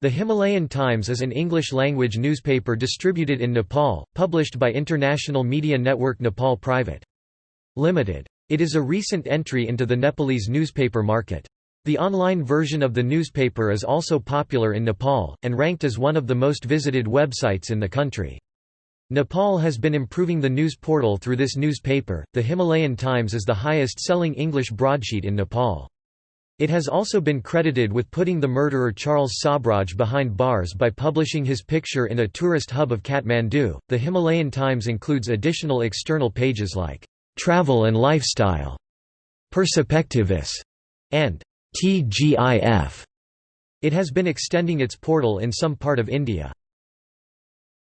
The Himalayan Times is an English-language newspaper distributed in Nepal, published by International Media Network Nepal Private. Limited. It is a recent entry into the Nepalese newspaper market. The online version of the newspaper is also popular in Nepal, and ranked as one of the most visited websites in the country. Nepal has been improving the news portal through this newspaper. The Himalayan Times is the highest selling English broadsheet in Nepal. It has also been credited with putting the murderer Charles Sobhraj behind bars by publishing his picture in a tourist hub of Kathmandu. The Himalayan Times includes additional external pages like Travel and Lifestyle, Perspectives, and TGIF. It has been extending its portal in some part of India.